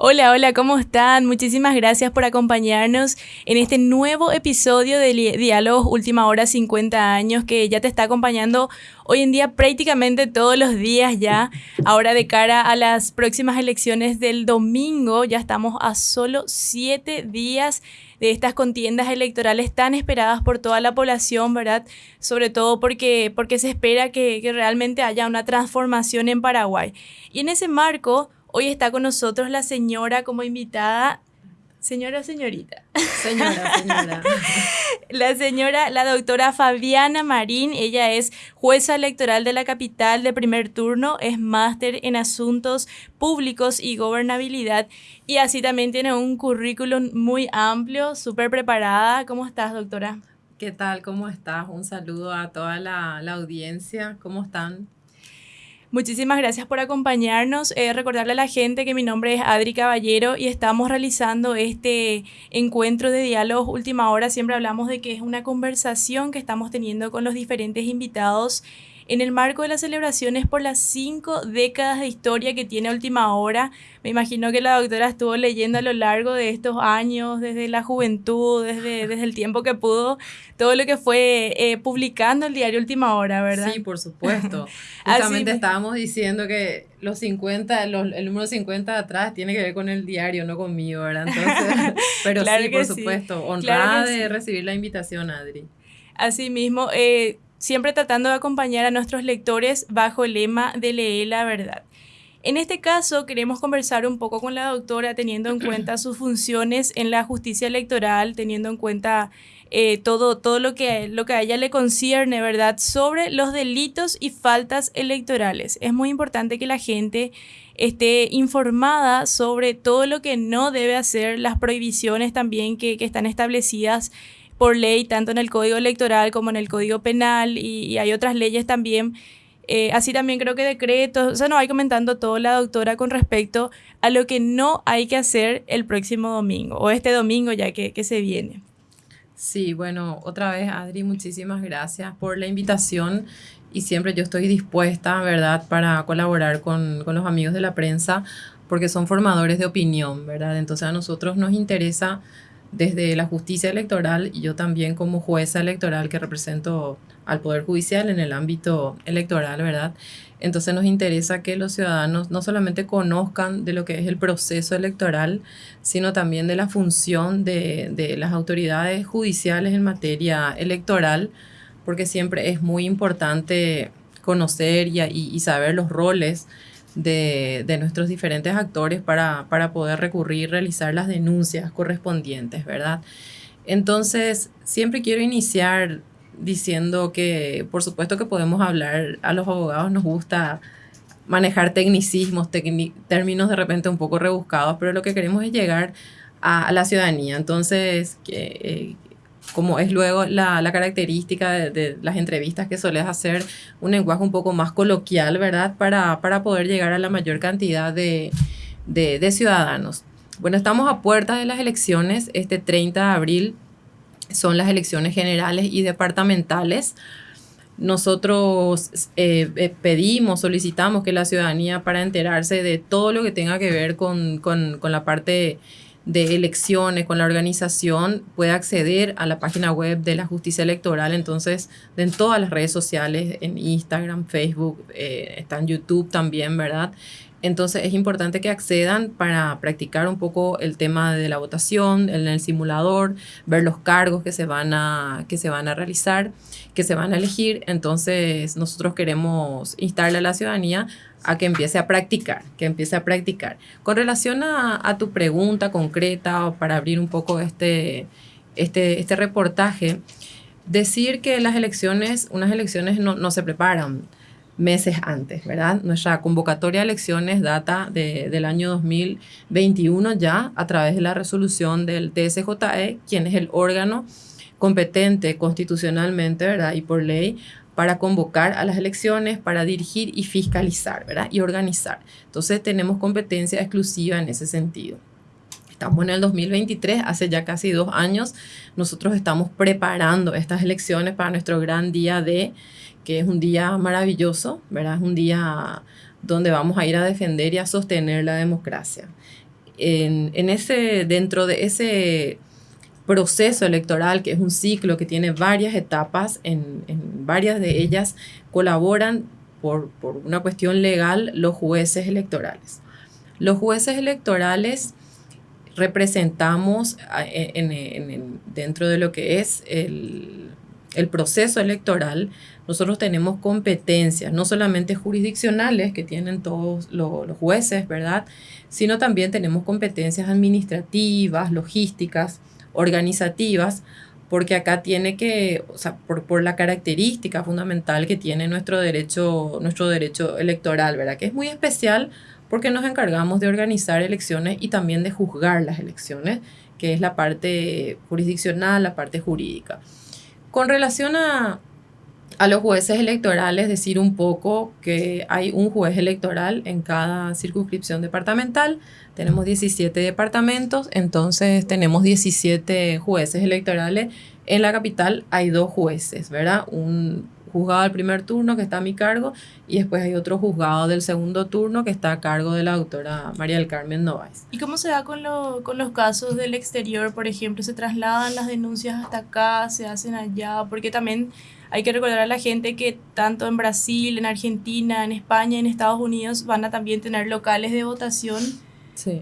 Hola, hola, ¿cómo están? Muchísimas gracias por acompañarnos en este nuevo episodio de Diálogos Última Hora 50 años que ya te está acompañando hoy en día prácticamente todos los días ya. Ahora de cara a las próximas elecciones del domingo, ya estamos a solo siete días de estas contiendas electorales tan esperadas por toda la población, ¿verdad? Sobre todo porque, porque se espera que, que realmente haya una transformación en Paraguay. Y en ese marco Hoy está con nosotros la señora como invitada. Señora o señorita. Señora, señora. la señora, la doctora Fabiana Marín, ella es jueza electoral de la capital de primer turno, es máster en asuntos públicos y gobernabilidad y así también tiene un currículum muy amplio, súper preparada. ¿Cómo estás, doctora? ¿Qué tal? ¿Cómo estás? Un saludo a toda la, la audiencia. ¿Cómo están? Muchísimas gracias por acompañarnos. Eh, recordarle a la gente que mi nombre es Adri Caballero y estamos realizando este encuentro de diálogos última hora. Siempre hablamos de que es una conversación que estamos teniendo con los diferentes invitados en el marco de las celebraciones por las cinco décadas de historia que tiene Última Hora. Me imagino que la doctora estuvo leyendo a lo largo de estos años, desde la juventud, desde, desde el tiempo que pudo, todo lo que fue eh, publicando el diario Última Hora, ¿verdad? Sí, por supuesto. Justamente estábamos diciendo que los 50, los, el número 50 de atrás tiene que ver con el diario, no conmigo, ¿verdad? Entonces, pero sí, por supuesto, honrada de recibir la invitación, Adri. Así mismo, eh, siempre tratando de acompañar a nuestros lectores bajo el lema de Lee la verdad. En este caso, queremos conversar un poco con la doctora teniendo en cuenta sus funciones en la justicia electoral, teniendo en cuenta eh, todo, todo lo, que, lo que a ella le concierne, ¿verdad?, sobre los delitos y faltas electorales. Es muy importante que la gente esté informada sobre todo lo que no debe hacer, las prohibiciones también que, que están establecidas por ley, tanto en el Código Electoral como en el Código Penal y, hay otras leyes también. Eh, así también creo que decretos, o sea, nos va comentando todo la doctora con respecto a lo que no hay que hacer el próximo domingo o este domingo ya que, que se viene. Sí, bueno, otra vez Adri, muchísimas gracias por la invitación y siempre yo estoy dispuesta, ¿verdad?, para colaborar con, con los amigos de la prensa porque son formadores de opinión, ¿verdad? Entonces a nosotros nos interesa desde la justicia electoral y yo también como jueza electoral que represento al Poder Judicial en el ámbito electoral, ¿verdad? Entonces nos interesa que los ciudadanos no solamente conozcan de lo que es el proceso electoral, sino también de la función de, de las autoridades judiciales en materia electoral, porque siempre es muy importante conocer y, y saber los roles de, nuestros diferentes actores para, para poder recurrir, realizar las denuncias correspondientes, ¿verdad? Entonces, siempre quiero iniciar diciendo que, por supuesto que podemos hablar, a los abogados nos gusta manejar tecnicismos, términos de repente un poco rebuscados, pero lo que queremos es llegar a, la ciudadanía. Entonces, que, eh, como es luego la, la característica de, las entrevistas que sueles hacer, un lenguaje un poco más coloquial, ¿verdad? Para, para poder llegar a la mayor cantidad de, de, ciudadanos. Bueno, estamos a puertas de las elecciones. Este 30 de abril son las elecciones generales y departamentales. Nosotros eh, eh, pedimos, solicitamos que la ciudadanía para enterarse de todo lo que tenga que ver con, con, con la parte de elecciones con la organización puede acceder a la página web de la justicia electoral. Entonces, en todas las redes sociales, en Instagram, Facebook, eh, está en YouTube también, ¿verdad? Entonces es importante que accedan para practicar un poco el tema de la votación en el simulador, ver los cargos que se van a, que se van a realizar, que se van a elegir. Entonces nosotros queremos instarle a la ciudadanía a que empiece a practicar, que empiece a practicar. Con relación a, tu pregunta concreta, para abrir un poco este, este, este reportaje, decir que las elecciones, unas elecciones no, no se preparan meses antes, ¿verdad? Nuestra convocatoria de elecciones data de, del año 2021 ya a través de la resolución del TSJE, quien es el órgano competente constitucionalmente, ¿verdad? Y por ley para convocar a las elecciones, para dirigir y fiscalizar, ¿verdad? Y organizar. Entonces tenemos competencia exclusiva en ese sentido. Estamos en el 2023, hace ya casi dos años, nosotros estamos preparando estas elecciones para nuestro gran día de que es un día maravilloso, ¿verdad? Es un día donde vamos a ir a defender y a sostener la democracia. en, ese, dentro de ese proceso electoral, que es un ciclo que tiene varias etapas, en, varias de ellas colaboran por, una cuestión legal los jueces electorales. Los jueces electorales representamos dentro de lo que es el, el proceso electoral, nosotros tenemos competencias, no solamente jurisdiccionales que tienen todos los, jueces, ¿verdad? Sino también tenemos competencias administrativas, logísticas, organizativas, porque acá tiene que, o sea, por, por, la característica fundamental que tiene nuestro derecho, nuestro derecho electoral, ¿verdad? Que es muy especial porque nos encargamos de organizar elecciones y también de juzgar las elecciones, que es la parte jurisdiccional, la parte jurídica. Con relación a, a los jueces electorales decir un poco que hay un juez electoral en cada circunscripción departamental. Tenemos 17 departamentos, entonces tenemos 17 jueces electorales. En la capital hay dos jueces, ¿verdad? Un juzgado del primer turno que está a mi cargo y después hay otro juzgado del segundo turno que está a cargo de la doctora María del Carmen Novaes. ¿Y cómo se da con, lo, con los casos del exterior, por ejemplo? ¿Se trasladan las denuncias hasta acá? ¿Se hacen allá? Porque también hay que recordar a la gente que tanto en Brasil, en Argentina, en España, en Estados Unidos van a también tener locales de votación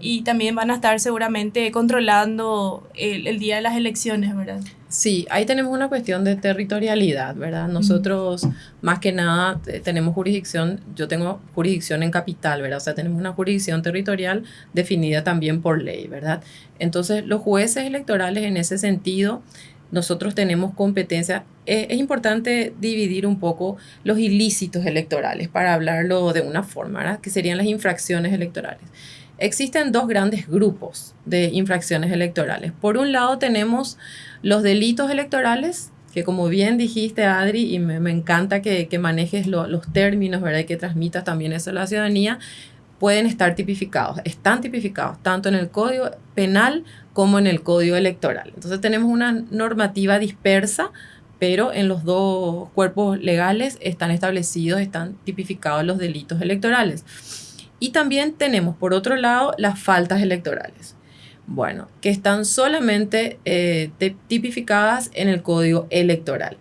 y también van a estar seguramente controlando el, día de las elecciones, ¿verdad? Sí, ahí tenemos una cuestión de territorialidad, ¿verdad? Nosotros, más que nada, tenemos jurisdicción, yo tengo jurisdicción en capital, ¿verdad? O sea, tenemos una jurisdicción territorial definida también por ley, ¿verdad? Entonces, los jueces electorales en ese sentido nosotros tenemos competencia. Es, importante dividir un poco los ilícitos electorales para hablarlo de una forma, que serían las infracciones electorales. Existen dos grandes grupos de infracciones electorales. Por un lado tenemos los delitos electorales, que como bien dijiste, Adri, y me, encanta que, manejes los términos, ¿verdad? Y que transmitas también eso a la ciudadanía, pueden estar tipificados, están tipificados tanto en el Código Penal como en el Código Electoral. Entonces tenemos una normativa dispersa, pero en los dos cuerpos legales están establecidos, están tipificados los delitos electorales. Y también tenemos, por otro lado, las faltas electorales. Bueno, que están solamente eh, tipificadas en el Código Electoral.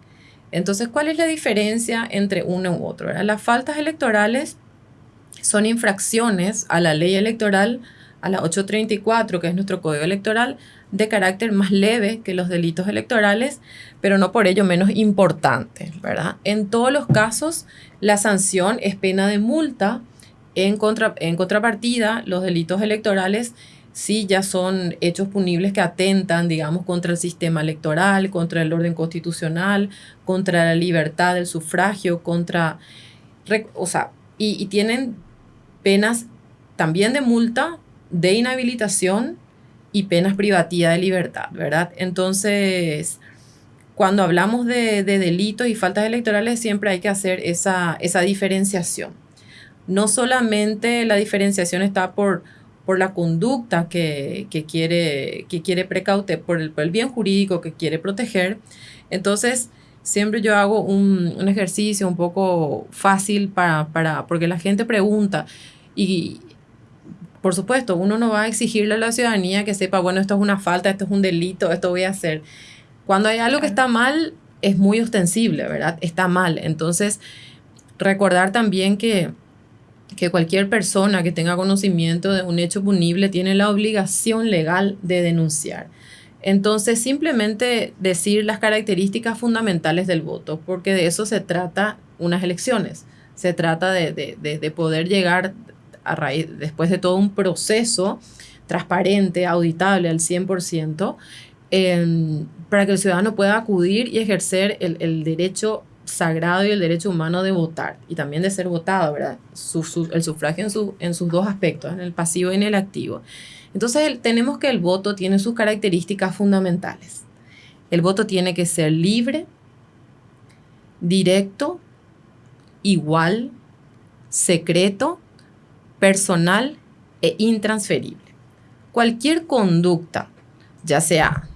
Entonces, ¿cuál es la diferencia entre uno u otro? Las faltas electorales son infracciones a la ley electoral a la 834, que es nuestro código electoral, de carácter más leve que los delitos electorales, pero no por ello menos importante, ¿verdad? En todos los casos, la sanción es pena de multa. En, contra, en contrapartida, los delitos electorales sí ya son hechos punibles que atentan, digamos, contra el sistema electoral, contra el orden constitucional, contra la libertad del sufragio, contra... O sea, y, y tienen penas también de multa, de inhabilitación y penas privativas de libertad, ¿verdad? Entonces, cuando hablamos de, delitos y faltas electorales, siempre hay que hacer esa, esa diferenciación. No solamente la diferenciación está por, por la conducta que, quiere, que quiere precaute, por el, bien jurídico que quiere proteger. Entonces, siempre yo hago un, un ejercicio un poco fácil para, para, porque la gente pregunta, y, por supuesto, uno no va a exigirle a la ciudadanía que sepa, bueno, esto es una falta, esto es un delito, esto voy a hacer. Cuando hay algo que está mal, es muy ostensible, ¿verdad? Está mal. Entonces, recordar también que, que cualquier persona que tenga conocimiento de un hecho punible tiene la obligación legal de denunciar. Entonces, simplemente decir las características fundamentales del voto, porque de eso se trata unas elecciones. Se trata de, de, de poder llegar raíz, después de todo un proceso transparente, auditable al 100%, em, para que el ciudadano pueda acudir y ejercer el, derecho sagrado y el derecho humano de votar y también de ser votado, ¿verdad? el sufragio en, su, en sus dos aspectos, en el pasivo y en el activo. Entonces tenemos que el voto tiene sus características fundamentales. El voto tiene que ser libre, directo, igual, secreto personal e intransferible. Cualquier conducta, ya sea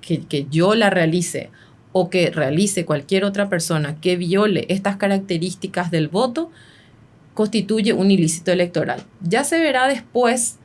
que, que yo la realice o que realice cualquier otra persona que viole estas características del voto, constituye un ilícito electoral. Ya se verá después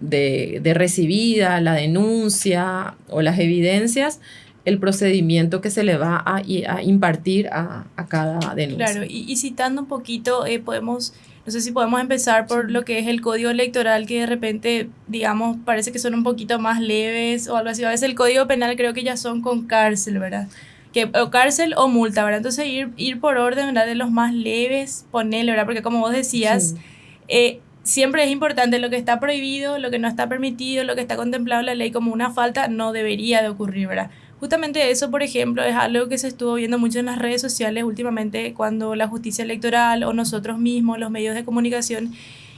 de, de recibida, la denuncia o las evidencias, el procedimiento que se le va a, a impartir a, a, cada denuncia. Claro, y, citando un poquito, eh, podemos, no sé si podemos empezar por lo que es el código electoral, que de repente, digamos, parece que son un poquito más leves o algo así. A veces el código penal creo que ya son con cárcel, ¿verdad? Que, o cárcel o multa, ¿verdad? Entonces ir, ir por orden, ¿verdad? De los más leves, ponerle, ¿verdad? Porque como vos decías, sí. eh, siempre es importante lo que está prohibido, lo que no está permitido, lo que está contemplado en la ley como una falta, no debería de ocurrir, ¿verdad? Justamente eso, por ejemplo, es algo que se estuvo viendo mucho en las redes sociales últimamente cuando la justicia electoral o nosotros mismos, los medios de comunicación,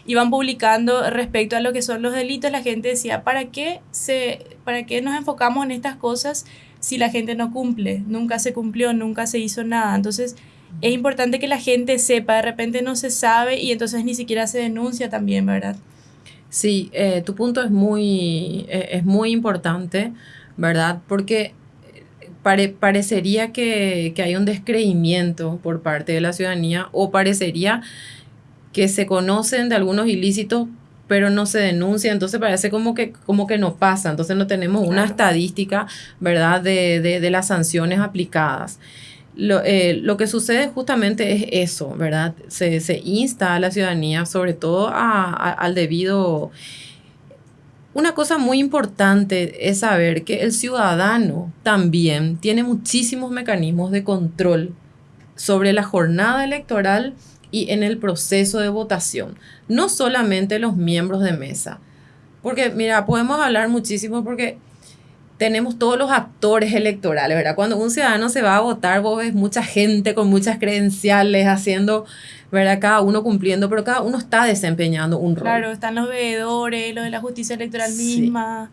iban publicando respecto a lo que son los delitos, la gente decía, ¿para qué, se, ¿para qué nos enfocamos en estas cosas si la gente no cumple? Nunca se cumplió, nunca se hizo nada. Entonces, es importante que la gente sepa, de repente no se sabe y entonces ni siquiera se denuncia también, ¿verdad? Sí, eh, tu punto es muy, eh, es muy importante, ¿verdad? Porque pare, parecería que, que hay un descreimiento por parte de la ciudadanía o parecería que se conocen de algunos ilícitos pero no se denuncia, entonces parece como que, como que no pasa, entonces no tenemos una claro. estadística, ¿verdad?, de, de, de, las sanciones aplicadas. Lo, eh, lo, que sucede justamente es eso, ¿verdad? Se, se insta a la ciudadanía, sobre todo a, a, al debido una cosa muy importante es saber que el ciudadano también tiene muchísimos mecanismos de control sobre la jornada electoral y en el proceso de votación, no solamente los miembros de mesa. Porque, mira, podemos hablar muchísimo porque tenemos todos los actores electorales, ¿verdad? Cuando un ciudadano se va a votar, vos ves mucha gente con muchas credenciales haciendo ¿verdad? Cada uno cumpliendo, pero cada uno está desempeñando un rol. Claro, están los veedores, los de la justicia electoral sí. misma.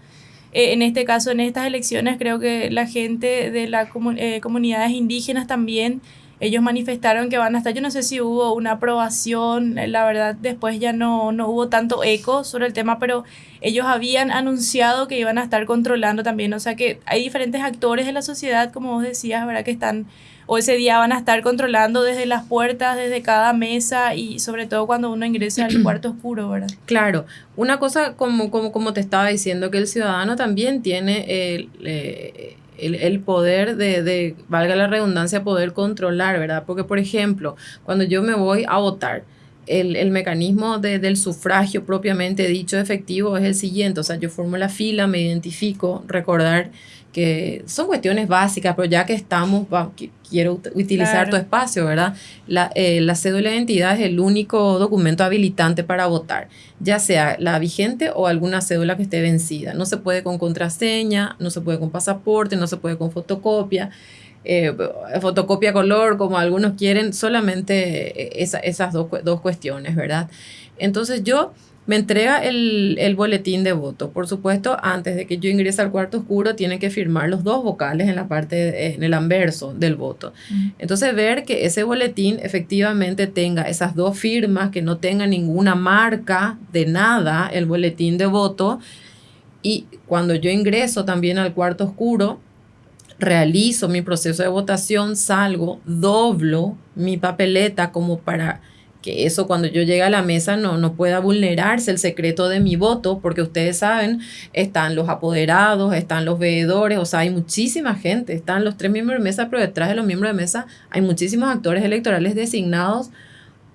Eh, en este caso, en estas elecciones, creo que la gente de las comun eh, comunidades indígenas también, ellos manifestaron que van a estar, yo no sé si hubo una aprobación, la verdad después ya no, no hubo tanto eco sobre el tema, pero ellos habían anunciado que iban a estar controlando también, o sea que hay diferentes actores de la sociedad, como vos decías, ¿verdad? Que están o ese día van a estar controlando desde las puertas, desde cada mesa y sobre todo cuando uno ingresa al cuarto oscuro, ¿verdad? Claro, una cosa como, como, como te estaba diciendo, que el ciudadano también tiene el, eh, el, el poder de, de, valga la redundancia, poder controlar, ¿verdad? Porque, por ejemplo, cuando yo me voy a votar, el, el, mecanismo de, del sufragio propiamente dicho efectivo es el siguiente, o sea, yo formo la fila, me identifico, recordar que son cuestiones básicas, pero ya que estamos, va, que quiero utilizar claro. tu espacio, ¿verdad? La, eh, la, cédula de identidad es el único documento habilitante para votar, ya sea la vigente o alguna cédula que esté vencida. No se puede con contraseña, no se puede con pasaporte, no se puede con fotocopia. Eh, fotocopia color, como algunos quieren, solamente esa, esas dos, dos cuestiones, ¿verdad? Entonces yo me entrega el, el, boletín de voto. Por supuesto, antes de que yo ingrese al cuarto oscuro, tienen que firmar los dos vocales en la parte, en el anverso del voto. Mm. Entonces, ver que ese boletín efectivamente tenga esas dos firmas, que no tenga ninguna marca de nada, el boletín de voto. Y cuando yo ingreso también al cuarto oscuro, realizo mi proceso de votación, salgo, doblo mi papeleta como para que eso cuando yo llegue a la mesa no, no pueda vulnerarse el secreto de mi voto, porque ustedes saben, están los apoderados, están los veedores, o sea, hay muchísima gente, están los tres miembros de mesa, pero detrás de los miembros de mesa hay muchísimos actores electorales designados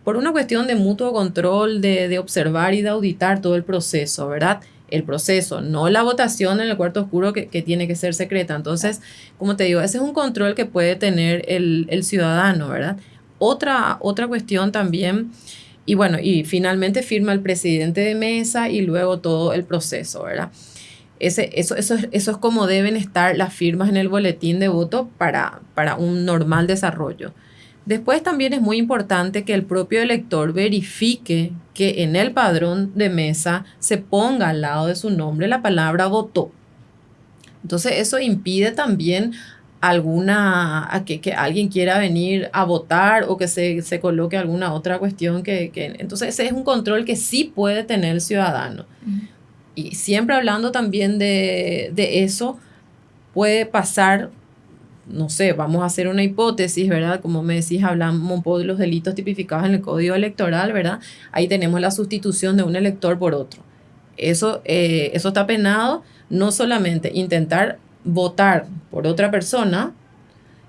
por una cuestión de mutuo control, de, de observar y de auditar todo el proceso, ¿verdad? el proceso, no la votación en el cuarto oscuro que, que, tiene que ser secreta. Entonces, como te digo, ese es un control que puede tener el, el ciudadano, ¿verdad? Otra, otra cuestión también, y bueno, y finalmente firma el presidente de mesa y luego todo el proceso, ¿verdad? Ese, eso, eso, eso es como deben estar las firmas en el boletín de voto para, para un normal desarrollo. Después también es muy importante que el propio elector verifique que en el padrón de mesa se ponga al lado de su nombre la palabra votó. Entonces eso impide también alguna, a que, que, alguien quiera venir a votar o que se, se coloque alguna otra cuestión que, que, Entonces ese es un control que sí puede tener el ciudadano. Uh -huh. Y siempre hablando también de, de eso, puede pasar, no sé, vamos a hacer una hipótesis, ¿verdad? Como me decís, hablamos un poco de los delitos tipificados en el Código Electoral, ¿verdad? Ahí tenemos la sustitución de un elector por otro Eso, eh, eso está penado, no solamente intentar votar por otra persona,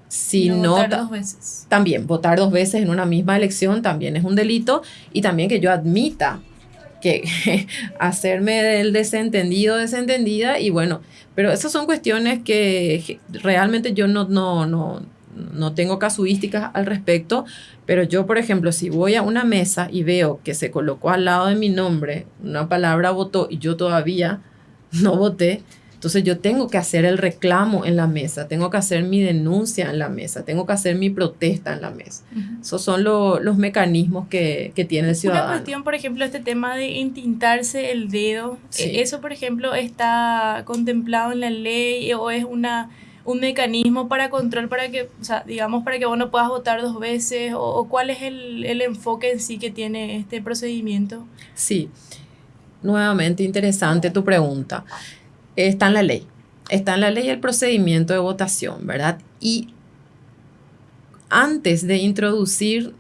sino votar dos veces. también votar dos veces en una misma elección también es un delito y también que yo admita que hacerme del desentendido, desentendida y bueno, pero esas son cuestiones que realmente yo no, no, no, no tengo casuísticas al respecto, pero yo, por ejemplo, si voy a una mesa y veo que se colocó al lado de mi nombre una palabra votó y yo todavía no voté, entonces yo tengo que hacer el reclamo en la mesa, tengo que hacer mi denuncia en la mesa, tengo que hacer mi protesta en la mesa. Esos son los mecanismos que, que, tiene el ciudadano. Una cuestión, por ejemplo, este tema de entintarse el dedo, ¿eso, por ejemplo, está contemplado en la ley o es una un mecanismo para control para que, o sea, digamos, para que vos no puedas votar dos veces? ¿O, cuál es el, el, enfoque en sí que tiene este procedimiento? Sí, nuevamente interesante tu pregunta está en la ley. Está en la ley el procedimiento de votación, ¿verdad? Y antes de introducir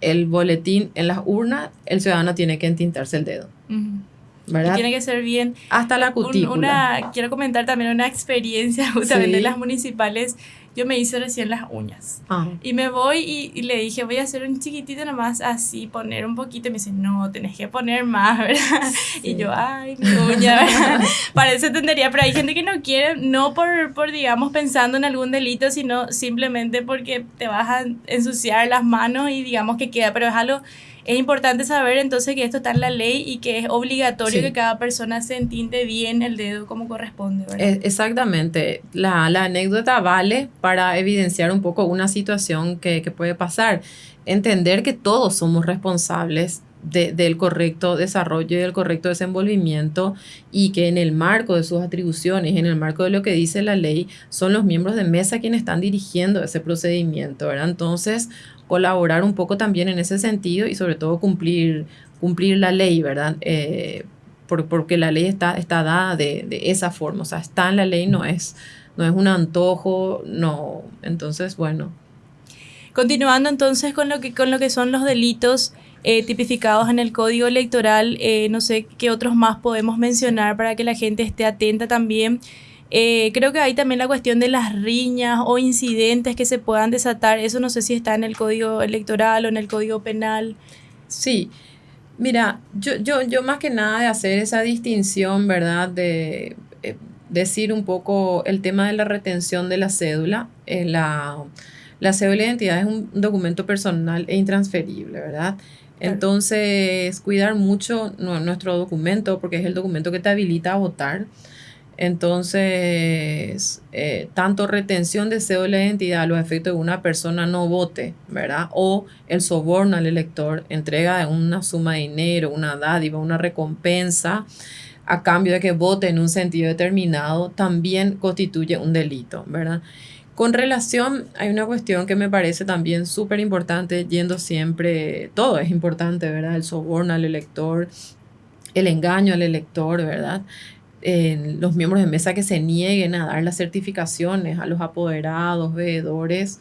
el boletín en las urnas, el ciudadano tiene que entintarse el dedo. ¿verdad? tiene que ser bien. Hasta la cutícula. una, quiero comentar también una experiencia justamente de las municipales yo me hice recién las uñas. Ah. Y me voy y, le dije, voy a hacer un chiquitito nomás así, poner un poquito. Y me dice, no, tenés que poner más, ¿verdad? Y yo, ay, mi uña, ¿verdad? Parece tontería, pero hay gente que no quiere, no por, por, digamos, pensando en algún delito, sino simplemente porque te vas a ensuciar las manos y digamos que queda, pero es algo es importante saber entonces que esto está en la ley y que es obligatorio que cada persona se entinte bien el dedo como corresponde. ¿verdad? Exactamente. La, la, anécdota vale para evidenciar un poco una situación que, que puede pasar. Entender que todos somos responsables de, del correcto desarrollo y del correcto desenvolvimiento y que en el marco de sus atribuciones, en el marco de lo que dice la ley, son los miembros de mesa quienes están dirigiendo ese procedimiento, ¿verdad? Entonces, colaborar un poco también en ese sentido y sobre todo cumplir, cumplir la ley, ¿verdad? Eh, porque la ley está, está dada de, de, esa forma, o sea, está en la ley, no es, no es un antojo, no. Entonces, bueno. Continuando entonces con lo que, con lo que son los delitos eh, tipificados en el código electoral, eh, no sé qué otros más podemos mencionar para que la gente esté atenta también. Eh, creo que hay también la cuestión de las riñas o incidentes que se puedan desatar. Eso no sé si está en el código electoral o en el código penal. Sí. Mira, yo, yo, yo más que nada de hacer esa distinción, ¿verdad? De eh, decir un poco el tema de la retención de la cédula. Eh, la, la cédula de identidad es un documento personal e intransferible, ¿verdad? Entonces, cuidar mucho nuestro documento porque es el documento que te habilita a votar. Entonces, eh, tanto retención de cédula de identidad a los efectos de una persona no vote, ¿verdad? O el soborno al elector, entrega una suma de dinero, una dádiva, una recompensa a cambio de que vote en un sentido determinado, también constituye un delito, ¿verdad? Con relación, hay una cuestión que me parece también súper importante, yendo siempre, todo es importante, ¿verdad? El soborno al elector, el engaño al elector, ¿verdad? Los miembros de mesa que se nieguen a dar las certificaciones a los apoderados, veedores,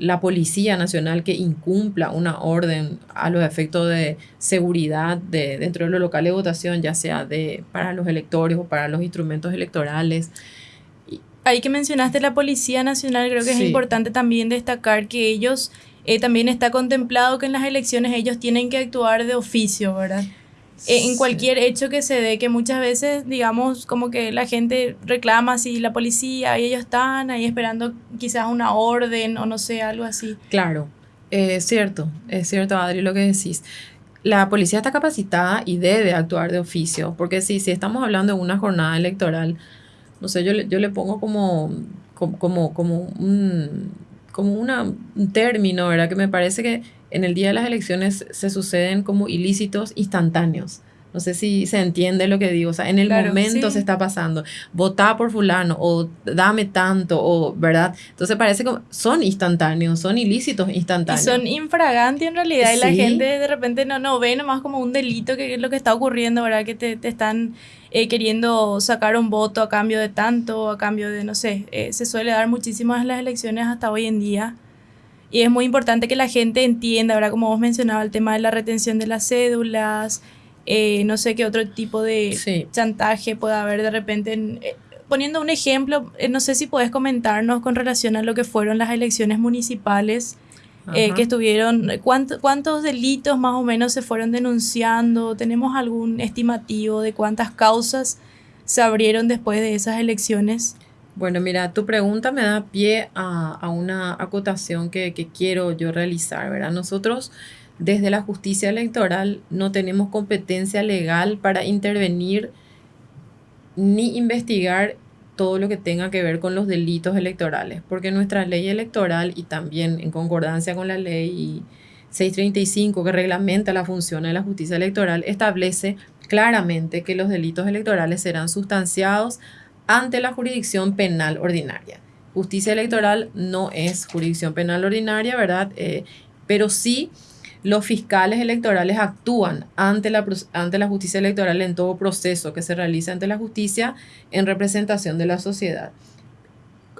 la Policía Nacional que incumpla una orden a los efectos de seguridad de, dentro de los locales de votación, ya sea de, para los electores o para los instrumentos electorales. Ahí que mencionaste la Policía Nacional, creo que es importante también destacar que ellos, eh, también está contemplado que en las elecciones ellos tienen que actuar de oficio, ¿verdad? Eh, en cualquier hecho que se dé, que muchas veces, digamos, como que la gente reclama si la policía y ellos están ahí esperando quizás una orden o no sé, algo así. Claro, es cierto, es cierto, Adri, lo que decís. La policía está capacitada y debe actuar de oficio, porque si, si estamos hablando de una jornada electoral, no sé, yo, yo le pongo como, como, como, un, como una, un término, ¿verdad? Que me parece que en el día de las elecciones se suceden como ilícitos instantáneos. No sé si se entiende lo que digo. O sea, en el momento se está pasando. Votá por fulano o dame tanto o, ¿verdad? Entonces parece como son instantáneos, son ilícitos instantáneos. Y son infragantes en realidad. Y la gente de repente no, no ve nomás como un delito que es lo que está ocurriendo, ¿verdad? Que te, te están eh, queriendo sacar un voto a cambio de tanto, a cambio de, no sé. Eh, se suele dar muchísimas en las elecciones hasta hoy en día. Y es muy importante que la gente entienda, ahora como vos mencionabas, el tema de la retención de las cédulas, Eh, no sé qué otro tipo de chantaje puede haber de repente. Eh, poniendo un ejemplo, eh, no sé si puedes comentarnos con relación a lo que fueron las elecciones municipales que estuvieron. ¿Cuántos delitos más o menos se fueron denunciando? ¿Tenemos algún estimativo de cuántas causas se abrieron después de esas elecciones? Bueno, mira, tu pregunta me da pie a, una acotación que, que, quiero yo realizar, ¿verdad? Nosotros desde la justicia electoral no tenemos competencia legal para intervenir ni investigar todo lo que tenga que ver con los delitos electorales, porque nuestra ley electoral y también en concordancia con la ley 635 que reglamenta la función de la justicia electoral establece claramente que los delitos electorales serán sustanciados ante la jurisdicción penal ordinaria. Justicia electoral no es jurisdicción penal ordinaria, ¿verdad? Eh, pero sí los fiscales electorales actúan ante la, ante la justicia electoral en todo proceso que se realiza ante la justicia en representación de la sociedad.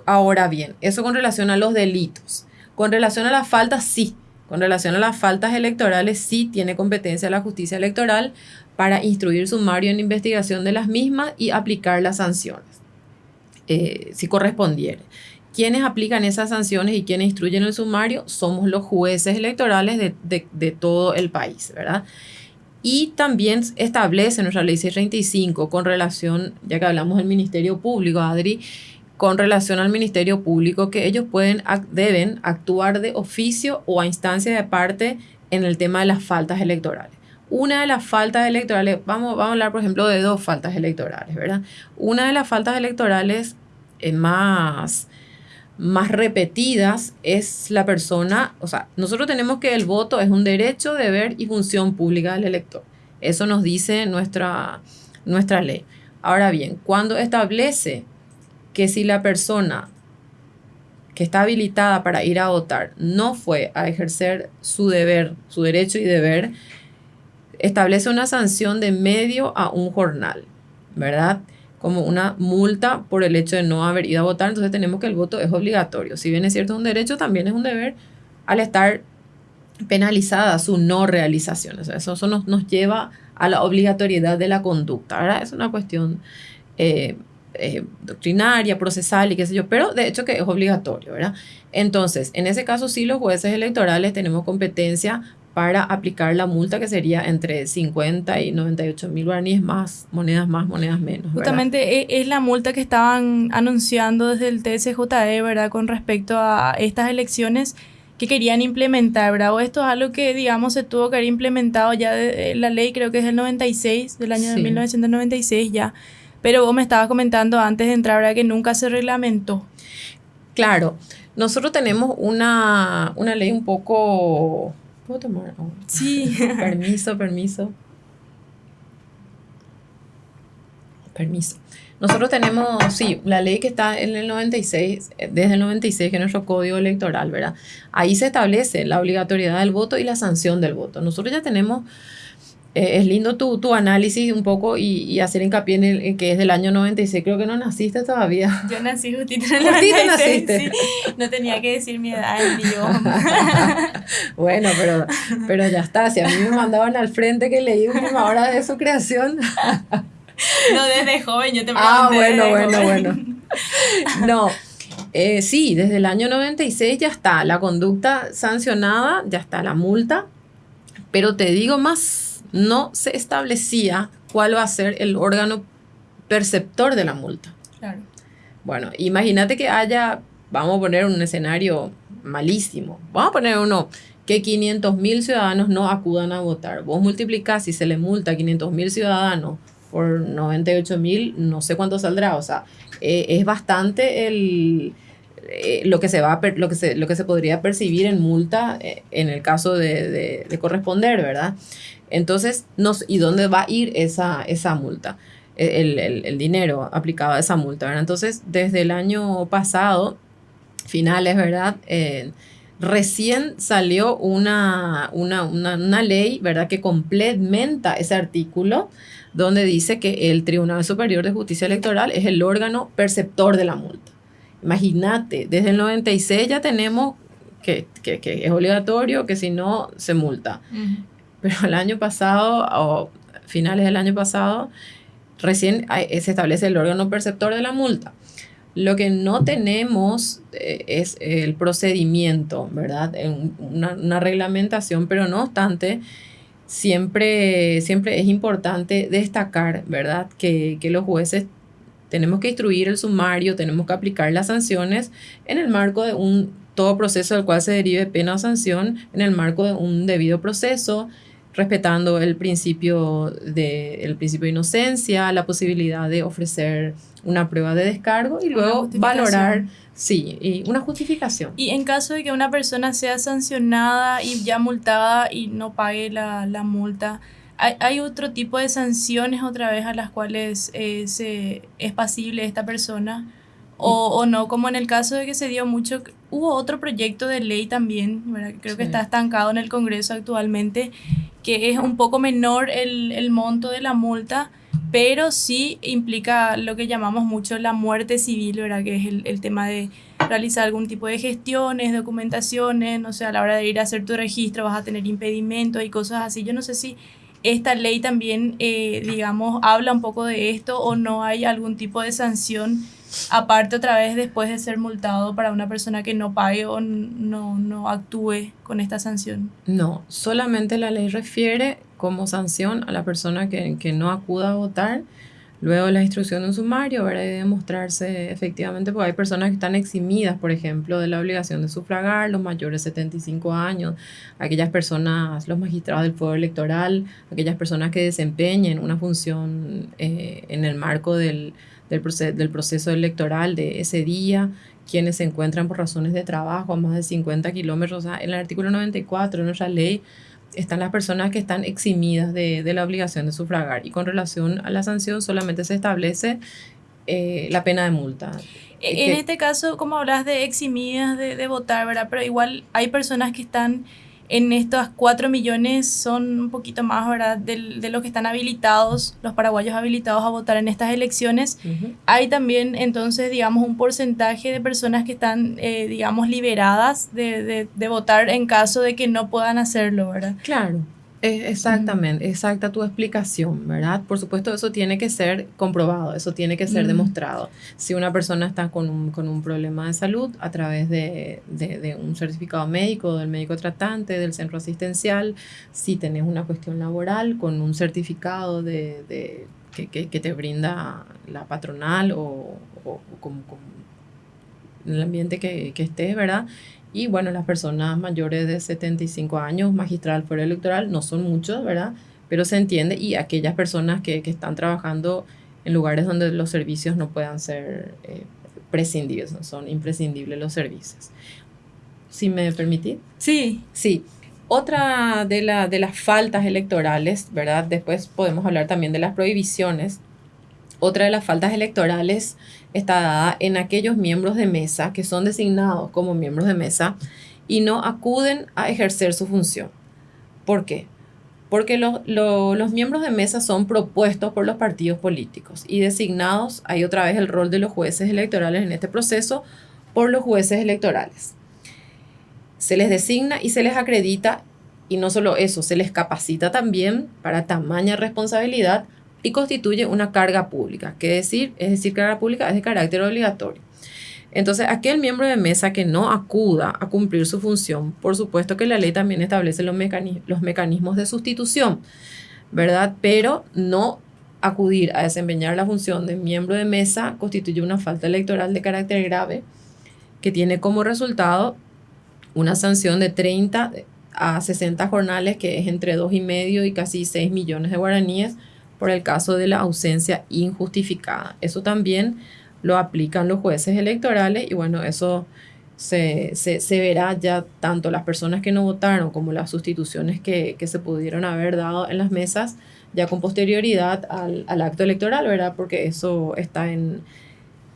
Ahora bien, eso con relación a los delitos. Con relación a las faltas, sí. Con relación a las faltas electorales, sí tiene competencia la justicia electoral para instruir sumario en investigación de las mismas y aplicar las sanciones, eh, si correspondiere. Quienes aplican esas sanciones y quienes instruyen el sumario somos los jueces electorales de, todo el país, ¿verdad? Y también establece nuestra ley 635 con relación, ya que hablamos del Ministerio Público, Adri, con relación al Ministerio Público, que ellos pueden, deben actuar de oficio o a instancia de parte en el tema de las faltas electorales. Una de las faltas electorales, vamos, vamos a hablar por ejemplo de dos faltas electorales, ¿verdad? Una de las faltas electorales eh, más, más repetidas es la persona, o sea, nosotros tenemos que el voto es un derecho, deber y función pública del elector. Eso nos dice nuestra, nuestra ley. Ahora bien, cuando establece que si la persona que está habilitada para ir a votar no fue a ejercer su deber, su derecho y deber, establece una sanción de medio a un jornal, ¿verdad? Como una multa por el hecho de no haber ido a votar, entonces tenemos que el voto es obligatorio. Si bien es cierto es un derecho, también es un deber al estar penalizada su no realización. eso, eso nos, nos, lleva a la obligatoriedad de la conducta, ¿verdad? Es una cuestión eh, eh, doctrinaria, procesal y qué sé yo, pero de hecho que es obligatorio, ¿verdad? Entonces, en ese caso sí los jueces electorales tenemos competencia para aplicar la multa que sería entre 50 y 98 mil guaraníes más, monedas más, monedas menos. Justamente e, es la multa que estaban anunciando desde el TSJE, ¿verdad? Con respecto a estas elecciones que querían implementar, ¿verdad? O esto es algo que, digamos, se tuvo que haber implementado ya de, la ley, creo que es del 96, del año de 1996 ya. Pero vos me estabas comentando antes de entrar, ¿verdad? Que nunca se reglamentó. Claro, nosotros tenemos una, una ley un poco ¿Puedo tomar Sí. permiso, permiso. Permiso. Nosotros tenemos, sí, la ley que está en el 96, desde el 96, que es nuestro código electoral, ¿verdad? Ahí se establece la obligatoriedad del voto y la sanción del voto. Nosotros ya tenemos eh, es lindo tu, tu, análisis un poco y, hacer hincapié en, el, que es del año 96. Creo que no naciste todavía. Yo nací justito en el 96. naciste. No tenía que decir mi edad en bueno, pero, pero ya está. Si a mí me mandaban al frente que leí última hora de su creación. no, desde joven yo te Ah, bueno, bueno, bueno. No. Eh, sí, desde el año 96 ya está la conducta sancionada, ya está la multa, pero te digo más no se establecía cuál va a ser el órgano perceptor de la multa. Claro. Bueno, imagínate que haya, vamos a poner un escenario malísimo, vamos a poner uno que 500 mil ciudadanos no acudan a votar. Vos multiplicás si se le multa a 500 mil ciudadanos por 98 mil, no sé cuánto saldrá, o sea, eh, es bastante el, eh, lo, que se va lo, que se, lo que se podría percibir en multa eh, en el caso de, de corresponder, ¿verdad? Entonces, nos, ¿y dónde va a ir esa, esa multa? E, el, dinero aplicado a esa multa, ¿verdad? Entonces, desde el año pasado, finales, ¿verdad? Eh, recién salió una, una, una, ley, ¿verdad? Que complementa ese artículo donde dice que el Tribunal Superior de Justicia Electoral es el órgano perceptor de la multa. Imagínate, desde el 96 ya tenemos que, es obligatorio, que si no, se multa. Pero el año pasado, o finales del año pasado, recién se establece el órgano perceptor de la multa. Lo que no tenemos eh, es el procedimiento, ¿verdad? Una, una, reglamentación, pero no obstante, siempre, siempre es importante destacar, ¿verdad? Que, que los jueces tenemos que instruir el sumario, tenemos que aplicar las sanciones en el marco de un todo proceso del cual se derive pena o sanción, en el marco de un debido proceso, respetando el principio de, el principio de inocencia, la posibilidad de ofrecer una prueba de descargo y luego valorar, sí, y una justificación. Y en caso de que una persona sea sancionada y ya multada y no pague la, la multa, ¿hay, ¿hay, otro tipo de sanciones otra vez a las cuales eh, se, es pasible esta persona? O, o, no, como en el caso de que se dio mucho, hubo otro proyecto de ley también, creo que está estancado en el Congreso actualmente, que es un poco menor el, el monto de la multa, pero sí implica lo que llamamos mucho la muerte civil, ¿verdad? Que es el, el, tema de realizar algún tipo de gestiones, documentaciones, no sé, a la hora de ir a hacer tu registro vas a tener impedimentos y cosas así. Yo no sé si esta ley también, eh, digamos, habla un poco de esto o no hay algún tipo de sanción aparte otra vez después de ser multado para una persona que no pague o no, no actúe con esta sanción. No, solamente la ley refiere como sanción a la persona que, que no acuda a votar. Luego la instrucción de un sumario habrá de demostrarse efectivamente, porque hay personas que están eximidas, por ejemplo, de la obligación de sufragar, los mayores de 75 años, aquellas personas, los magistrados del fuego electoral, aquellas personas que desempeñen una función eh, en el marco del, del, proceso, del proceso electoral de ese día, quienes se encuentran por razones de trabajo a más de 50 kilómetros. en el artículo 94 de nuestra ley están las personas que están eximidas de, de, la obligación de sufragar y con relación a la sanción solamente se establece eh, la pena de multa. En este caso, como hablas de eximidas de, de votar, ¿verdad? Pero igual hay personas que están en estos 4 millones son un poquito más, ¿verdad?, de, de los que están habilitados, los paraguayos habilitados a votar en estas elecciones. Uh -huh. Hay también, entonces, digamos, un porcentaje de personas que están, eh, digamos, liberadas de, de, de, votar en caso de que no puedan hacerlo, ¿verdad? Claro. Exactamente, exacta tu explicación, ¿verdad? Por supuesto, eso tiene que ser comprobado, eso tiene que ser mm. demostrado. Si una persona está con un, con un problema de salud a través de, de, de, un certificado médico, del médico tratante, del centro asistencial, si tenés una cuestión laboral con un certificado de, de que, que, que, te brinda la patronal o, o, o con, con el ambiente que, que estés, ¿verdad? Y bueno, las personas mayores de 75 años, magistral fuera electoral, no son muchos, ¿verdad? Pero se entiende y aquellas personas que, que están trabajando en lugares donde los servicios no puedan ser eh, prescindibles, no son imprescindibles los servicios. ¿Si me permitís? Sí. Sí. Otra de, la, de las faltas electorales, ¿verdad? Después podemos hablar también de las prohibiciones. Otra de las faltas electorales está dada en aquellos miembros de mesa que son designados como miembros de mesa y no acuden a ejercer su función. ¿Por qué? Porque lo, lo, los miembros de mesa son propuestos por los partidos políticos y designados, hay otra vez el rol de los jueces electorales en este proceso, por los jueces electorales. Se les designa y se les acredita, y no solo eso, se les capacita también para tamaña responsabilidad y constituye una carga pública. ¿Qué decir? Es decir, carga pública es de carácter obligatorio. Entonces, aquel miembro de mesa que no acuda a cumplir su función, por supuesto que la ley también establece los, mecanismos, los mecanismos de sustitución, ¿verdad? Pero no acudir a desempeñar la función de miembro de mesa constituye una falta electoral de carácter grave que tiene como resultado una sanción de 30 a 60 jornales, que es entre 2,5 y casi 6 millones de guaraníes, por el caso de la ausencia injustificada. Eso también lo aplican los jueces electorales y bueno, eso se, se, se verá ya tanto las personas que no votaron como las sustituciones que, que se pudieron haber dado en las mesas ya con posterioridad al, al acto electoral, ¿verdad? Porque eso está en,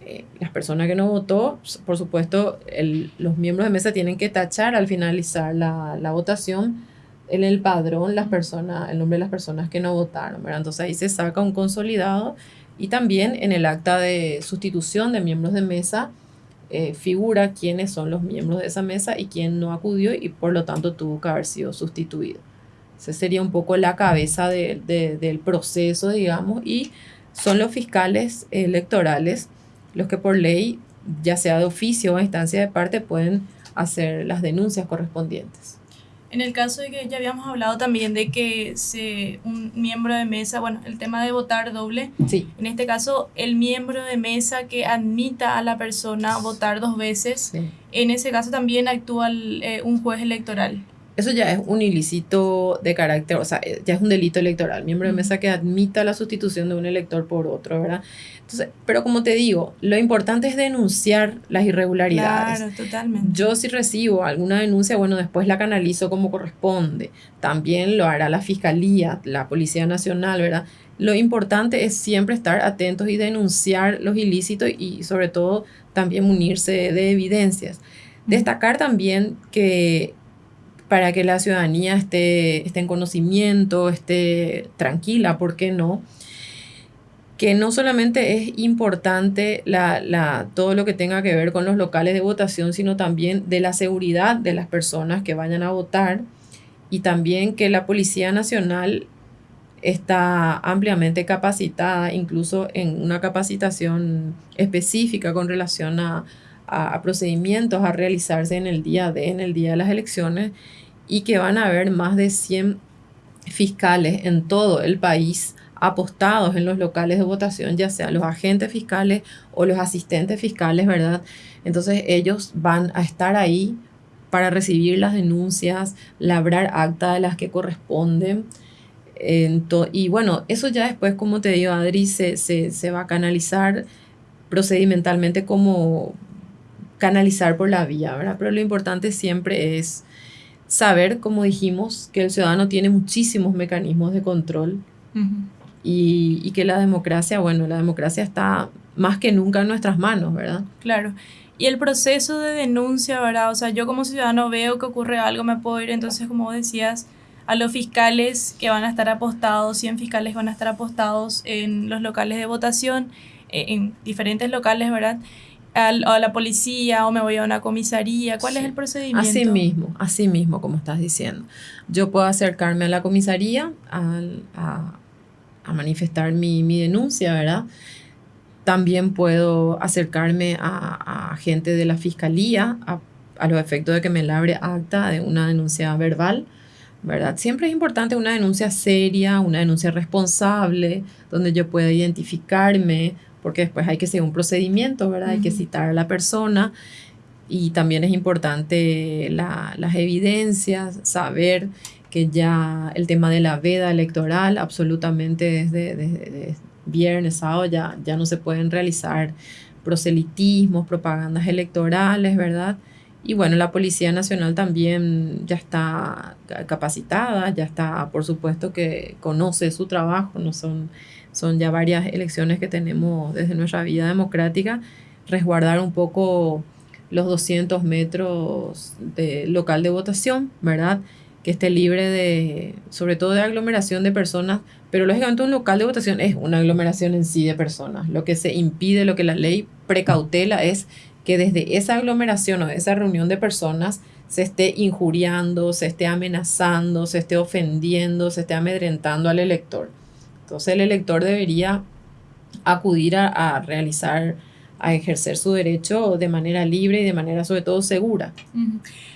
eh, las personas que no votó, por supuesto, el, los miembros de mesa tienen que tachar al finalizar la, la votación en el padrón las personas, el nombre de las personas que no votaron, ¿verdad? Entonces ahí se saca un consolidado y también en el acta de sustitución de miembros de mesa eh, figura quiénes son los miembros de esa mesa y quién no acudió y por lo tanto tuvo que haber sido sustituido. Ese sería un poco la cabeza del proceso, digamos, y son los fiscales electorales los que por ley, ya sea de oficio o a instancia de parte, pueden hacer las denuncias correspondientes. En el caso de que ya habíamos hablado también de que se, un miembro de mesa, bueno, el tema de votar doble, sí. en este caso el miembro de mesa que admita a la persona votar dos veces, en ese caso también actúa eh, un juez electoral eso ya es un ilícito de carácter, o sea, ya es un delito electoral. Miembro de mesa que admita la sustitución de un elector por otro, ¿verdad? Entonces, pero como te digo, lo importante es denunciar las irregularidades. Claro, totalmente. Yo si recibo alguna denuncia, bueno, después la canalizo como corresponde. También lo hará la Fiscalía, la Policía Nacional, ¿verdad? Lo importante es siempre estar atentos y denunciar los ilícitos y sobre todo también munirse de evidencias. Destacar también que para que la ciudadanía esté, esté en conocimiento, esté tranquila, ¿por qué no? que no solamente es importante la, la, todo lo que tenga que ver con los locales de votación, sino también de la seguridad de las personas que vayan a votar y también que la Policía Nacional está ampliamente capacitada, incluso en una capacitación específica con relación a, a, procedimientos a realizarse en el día de, en el día de las elecciones y que van a haber más de 100 fiscales en todo el país apostados en los locales de votación, ya sean los agentes fiscales o los asistentes fiscales, ¿verdad? Entonces ellos van a estar ahí para recibir las denuncias, labrar acta de las que corresponden. y bueno, eso ya después, como te digo, Adri, se, se, se va a canalizar procedimentalmente como canalizar por la vía, ¿verdad? Pero lo importante siempre es saber, como dijimos, que el ciudadano tiene muchísimos mecanismos de control y, y, que la democracia, bueno, la democracia está más que nunca en nuestras manos, ¿verdad? Claro. Y el proceso de denuncia, ¿verdad? O sea, yo como ciudadano veo que ocurre algo, me puedo ir entonces, como decías, a los fiscales que van a estar apostados, 100 fiscales van a estar apostados en los locales de votación, eh, en diferentes locales, ¿verdad? A la policía o me voy a una comisaría? ¿Cuál es el procedimiento? Así mismo, así mismo, como estás diciendo. Yo puedo acercarme a la comisaría a, a, manifestar mi, mi, denuncia, ¿verdad? También puedo acercarme a, a gente de la fiscalía a, a los efectos de que me labre acta de una denuncia verbal. ¿verdad? Siempre es importante una denuncia seria, una denuncia responsable, donde yo pueda identificarme, porque después hay que seguir un procedimiento, ¿verdad? Hay que citar a la persona y también es importante las evidencias, saber que ya el tema de la veda electoral, absolutamente desde, viernes, sábado, ya, ya no se pueden realizar proselitismos, propagandas electorales, ¿verdad? Y bueno, la Policía Nacional también ya está capacitada, ya está, por supuesto que conoce su trabajo, no son son ya varias elecciones que tenemos desde nuestra vida democrática, resguardar un poco los 200 metros de local de votación, ¿verdad? Que esté libre de, sobre todo de aglomeración de personas, pero lógicamente un local de votación es una aglomeración en sí de personas. Lo que se impide, lo que la ley precautela es que desde esa aglomeración o esa reunión de personas se esté injuriando, se esté amenazando, se esté ofendiendo, se esté amedrentando al elector. Entonces el elector debería acudir a, realizar, a ejercer su derecho de manera libre y de manera sobre todo segura.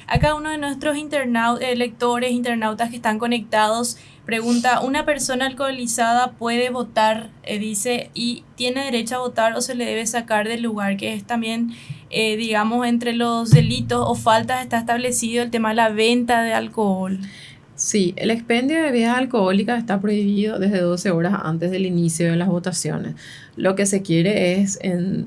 Acá uno de nuestros internautas, lectores, internautas que están conectados, pregunta, ¿una persona alcoholizada puede votar? Eh, dice, ¿y tiene derecho a votar o se le debe sacar del lugar? Que es también, eh, digamos, entre los delitos o faltas está establecido el tema de la venta de alcohol. Sí, el expendio de bebidas alcohólicas está prohibido desde 12 horas antes del inicio de las votaciones. Lo que se quiere es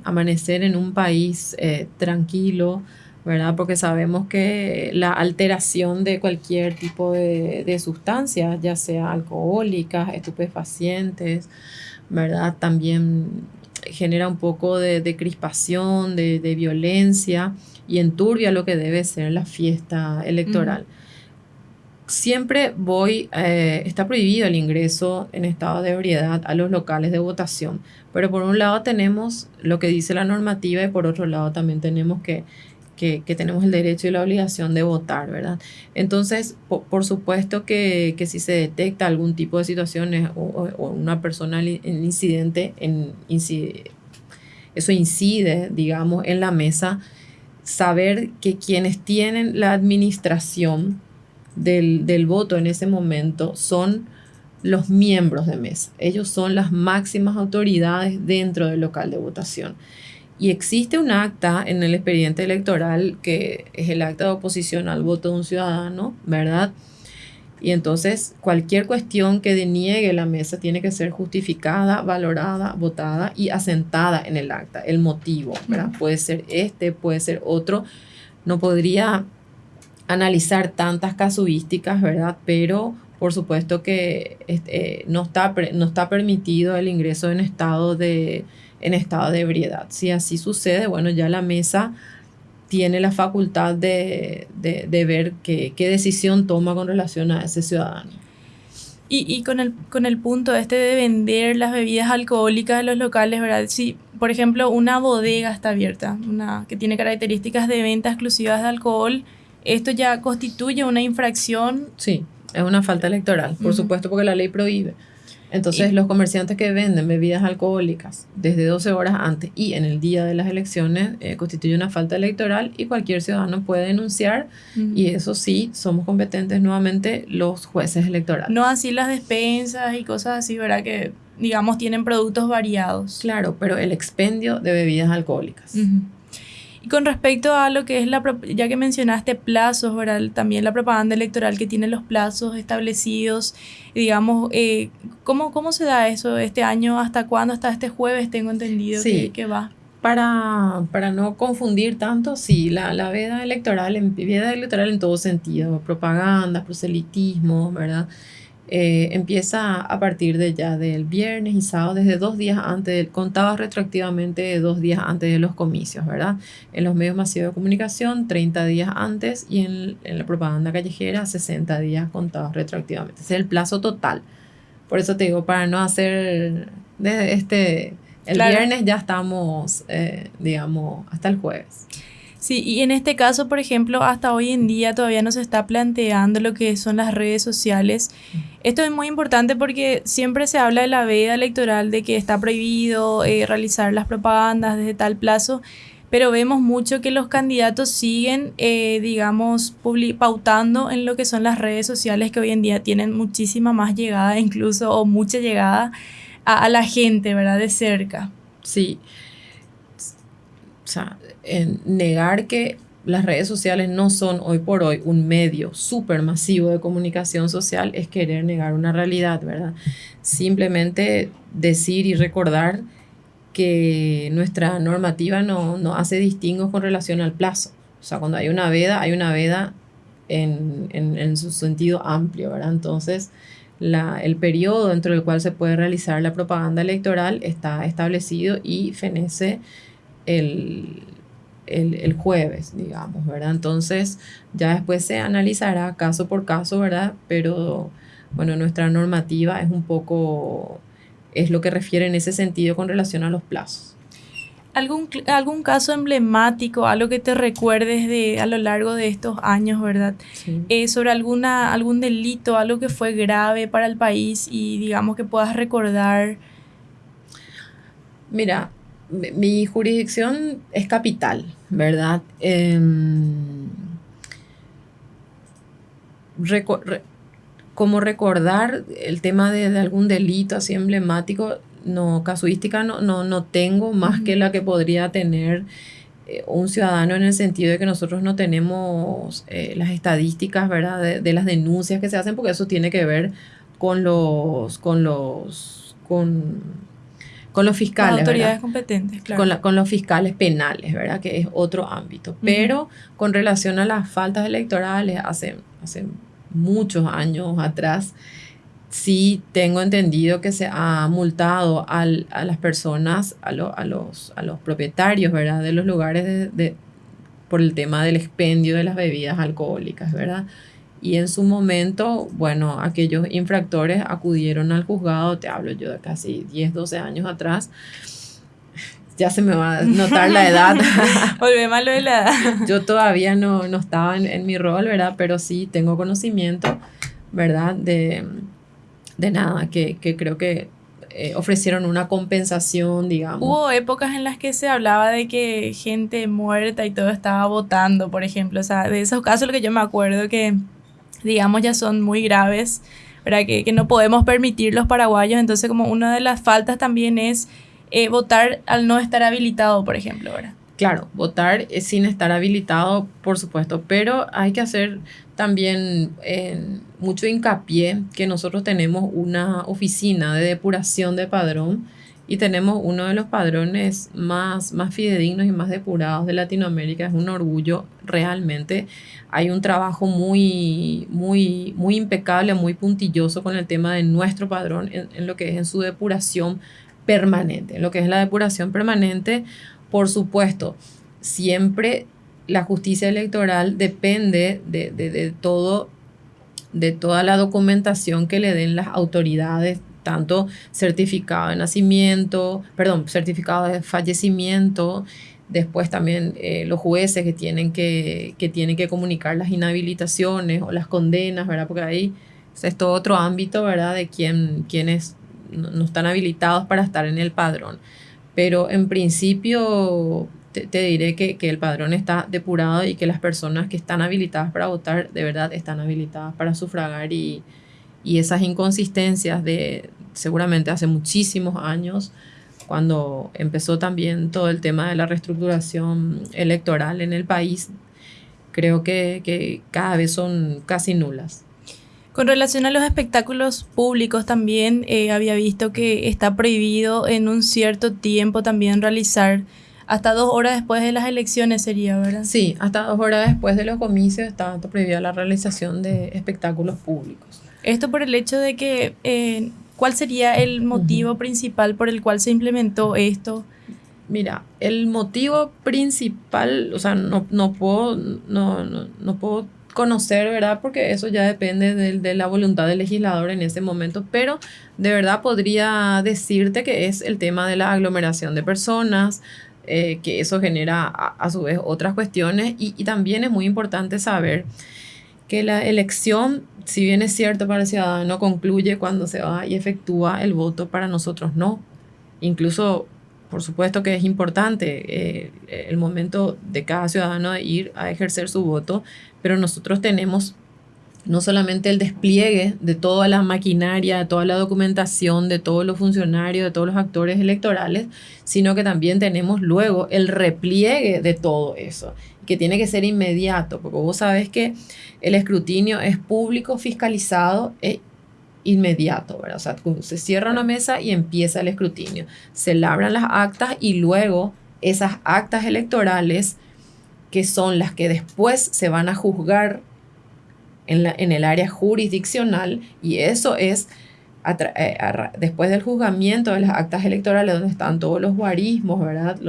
amanecer en un país eh, tranquilo, ¿verdad? Porque sabemos que la alteración de cualquier tipo de, de sustancias, ya sea alcohólicas, estupefacientes, ¿verdad? También genera un poco de, crispación, de, violencia y enturbia lo que debe ser la fiesta electoral siempre voy, eh, está prohibido el ingreso en estado de ebriedad a los locales de votación, pero por un lado tenemos lo que dice la normativa y por otro lado también tenemos que, que, tenemos el derecho y la obligación de votar, ¿verdad? Entonces, por, supuesto que, si se detecta algún tipo de situaciones o, una persona en incidente, en, eso incide, digamos, en la mesa, saber que quienes tienen la administración del, del voto en ese momento son los miembros de mesa. Ellos son las máximas autoridades dentro del local de votación. Y existe un acta en el expediente electoral que es el acta de oposición al voto de un ciudadano, ¿verdad? Y entonces cualquier cuestión que deniegue la mesa tiene que ser justificada, valorada, votada y asentada en el acta. El motivo, ¿verdad? Puede ser este, puede ser otro. No podría analizar tantas casuísticas, ¿verdad? Pero por supuesto que este, no, está, no está permitido el ingreso en estado de en estado de ebriedad. Si así sucede, bueno, ya la mesa tiene la facultad de, ver qué, decisión toma con relación a ese ciudadano. Y, con, el, con el punto este de vender las bebidas alcohólicas en los locales, ¿verdad? Si, por ejemplo, una bodega está abierta, una que tiene características de venta exclusivas de alcohol, ¿esto ya constituye una infracción? Sí, es una falta electoral, por supuesto, porque la ley prohíbe. Entonces, los comerciantes que venden bebidas alcohólicas desde 12 horas antes y en el día de las elecciones eh, constituye una falta electoral y cualquier ciudadano puede denunciar y eso sí, somos competentes nuevamente los jueces electorales. No así las despensas y cosas así, ¿verdad? Que digamos tienen productos variados. Claro, pero el expendio de bebidas alcohólicas. Y con respecto a lo que es la, ya que mencionaste plazos, ¿verdad? También la propaganda electoral que tiene los plazos establecidos, digamos, eh, ¿cómo, ¿cómo se da eso este año? ¿Hasta cuándo? Hasta este jueves tengo entendido que, va. Para, para no confundir tanto, sí, la, la veda electoral, en, veda electoral en todo sentido, propaganda, proselitismo, ¿verdad? Eh, empieza a partir de ya del viernes y sábado, desde dos días antes, contaba retroactivamente de dos días antes de los comicios, ¿verdad? En los medios masivos de comunicación, 30 días antes y en, la propaganda callejera, 60 días contados retroactivamente. Ese es el plazo total. Por eso te digo, para no hacer desde este, el viernes ya estamos, eh, digamos, hasta el jueves. Sí, y en este caso, por ejemplo, hasta hoy en día todavía no se está planteando lo que son las redes sociales. Esto es muy importante porque siempre se habla de la veda electoral, de que está prohibido eh, realizar las propagandas desde tal plazo, pero vemos mucho que los candidatos siguen, eh, digamos, pautando en lo que son las redes sociales que hoy en día tienen muchísima más llegada, incluso, o mucha llegada a, a la gente, ¿verdad? De cerca. Sí. O sea, negar que las redes sociales no son hoy por hoy un medio súper masivo de comunicación social es querer negar una realidad, ¿verdad? Simplemente decir y recordar que nuestra normativa no, no hace distingos con relación al plazo. O sea, cuando hay una veda, hay una veda en, en, en su sentido amplio, ¿verdad? Entonces, la, el periodo dentro del cual se puede realizar la propaganda electoral está establecido y fenece el, el, jueves, digamos, ¿verdad? Entonces ya después se analizará caso por caso, ¿verdad? Pero bueno, nuestra normativa es un poco, es lo que refiere en ese sentido con relación a los plazos. ¿Algún, algún caso emblemático, algo que te recuerdes de, a lo largo de estos años, ¿verdad? Eh, sobre alguna, algún delito, algo que fue grave para el país y digamos que puedas recordar. Mira, mi jurisdicción es capital, ¿verdad? Em, como recordar el tema de, algún delito así emblemático, no, casuística no, no, no tengo más que la que podría tener eh, un ciudadano en el sentido de que nosotros no tenemos eh, las estadísticas, ¿verdad? De, de, las denuncias que se hacen, porque eso tiene que ver con los, con los, con con los fiscales. autoridades competentes, claro. Con, con, los fiscales penales, ¿verdad? Que es otro ámbito. Pero con relación a las faltas electorales, hace, hace muchos años atrás, sí tengo entendido que se ha multado a las personas, a, a, los, a los propietarios, ¿verdad? De los lugares de, por el tema del expendio de las bebidas alcohólicas, ¿verdad? Y en su momento, bueno, aquellos infractores acudieron al juzgado, te hablo yo de casi 10, 12 años atrás, ya se me va a notar la edad. Volvemos a lo de la edad. Yo todavía no, no estaba en, en, mi rol, ¿verdad? Pero sí tengo conocimiento, ¿verdad? De, de nada, que, que creo que eh, ofrecieron una compensación, digamos. Hubo épocas en las que se hablaba de que gente muerta y todo estaba votando, por ejemplo. O sea, de esos casos lo que yo me acuerdo que, digamos, ya son muy graves, ¿verdad? Que, que no podemos permitir los paraguayos. Entonces, como una de las faltas también es eh, votar al no estar habilitado, por ejemplo, ¿verdad? Claro, votar sin estar habilitado, por supuesto, pero hay que hacer también mucho hincapié que nosotros tenemos una oficina de depuración de padrón y tenemos uno de los padrones más, más fidedignos y más depurados de Latinoamérica. Es un orgullo realmente. Hay un trabajo muy, muy, muy impecable, muy puntilloso con el tema de nuestro padrón en, en lo que es en su depuración permanente. En lo que es la depuración permanente, por supuesto, siempre la justicia electoral depende de, todo, de toda la documentación que le den las autoridades, tanto certificado de nacimiento, perdón, certificado de fallecimiento, después también eh, los jueces que tienen que, que tienen que comunicar las inhabilitaciones o las condenas, ¿verdad? Porque ahí es todo otro ámbito, ¿verdad? De quién, quiénes no están habilitados para estar en el padrón. Pero en principio te, diré que, el padrón está depurado y que las personas que están habilitadas para votar de verdad están habilitadas para sufragar y, y esas inconsistencias de seguramente hace muchísimos años cuando empezó también todo el tema de la reestructuración electoral en el país, creo que, que cada vez son casi nulas. Con relación a los espectáculos públicos también eh, había visto que está prohibido en un cierto tiempo también realizar hasta dos horas después de las elecciones sería, ¿verdad? Sí, hasta dos horas después de los comicios está prohibida la realización de espectáculos públicos. Esto por el hecho de que, eh, ¿cuál sería el motivo principal por el cual se implementó esto? Mira, el motivo principal, o sea, no, no puedo, no, no, no puedo conocer, ¿verdad? Porque eso ya depende de, la voluntad del legislador en ese momento, pero de verdad podría decirte que es el tema de la aglomeración de personas, eh, que eso genera a, su vez otras cuestiones y, y, también es muy importante saber que la elección, si bien es cierto para el ciudadano, concluye cuando se va y efectúa el voto, para nosotros no. Incluso por supuesto que es importante eh, el momento de cada ciudadano de ir a ejercer su voto, pero nosotros tenemos no solamente el despliegue de toda la maquinaria, de toda la documentación, de todos los funcionarios, de todos los actores electorales, sino que también tenemos luego el repliegue de todo eso, que tiene que ser inmediato, porque vos sabés que el escrutinio es público, fiscalizado e inmediato, ¿verdad? O sea, se cierra una mesa y empieza el escrutinio. Se labran las actas y luego esas actas electorales, que son las que después se van a juzgar en, la, en el área jurisdiccional, y eso es eh, después del juzgamiento de las actas electorales, donde están todos los guarismos, ¿verdad?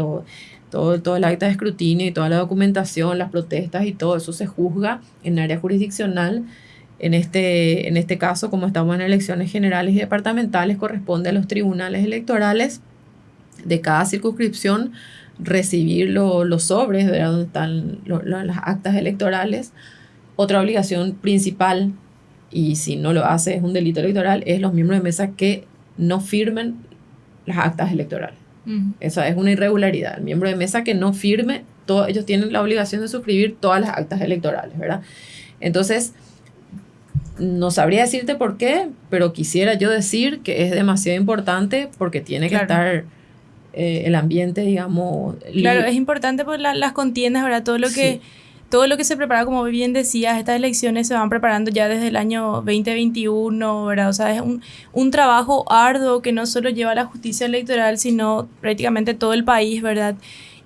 Todo, todo el acta de escrutinio y toda la documentación, las protestas y todo eso se juzga en área jurisdiccional en este, en este caso, como estamos en elecciones generales y departamentales, corresponde a los tribunales electorales de cada circunscripción recibir los sobres de donde están las actas electorales. Otra obligación principal, y si no lo hace es un delito electoral, es los miembros de mesa que no firmen las actas electorales. Esa es una irregularidad. El miembro de mesa que no firme, todos ellos tienen la obligación de suscribir todas las actas electorales, ¿verdad? Entonces, no sabría decirte por qué, pero quisiera yo decir que es demasiado importante porque tiene que estar eh, el ambiente, digamos. Claro, es importante por las contiendas, ¿verdad? Todo lo que... Todo lo que se prepara, como bien decías, estas elecciones se van preparando ya desde el año 2021, ¿verdad? O sea, es un, un trabajo arduo que no solo lleva la justicia electoral, sino prácticamente todo el país, ¿verdad?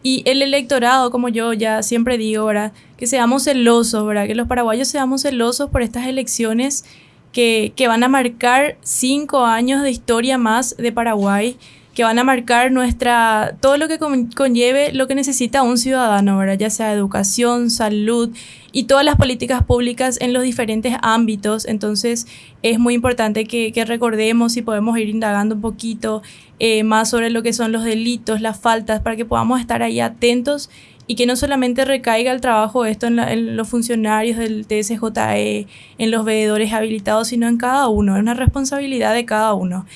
Y el electorado, como yo ya siempre digo, ¿verdad? Que seamos celosos, ¿verdad? Que los paraguayos seamos celosos por estas elecciones que, que van a marcar cinco años de historia más de Paraguay, que van a marcar nuestra, todo lo que conlleve lo que necesita un ciudadano, ¿verdad? ya sea educación, salud y todas las políticas públicas en los diferentes ámbitos. Entonces es muy importante que, recordemos y podemos ir indagando un poquito eh, más sobre lo que son los delitos, las faltas, para que podamos estar ahí atentos y que no solamente recaiga el trabajo esto en, en, los funcionarios del TSJE, en los veedores habilitados, sino en cada uno, es una responsabilidad de cada uno.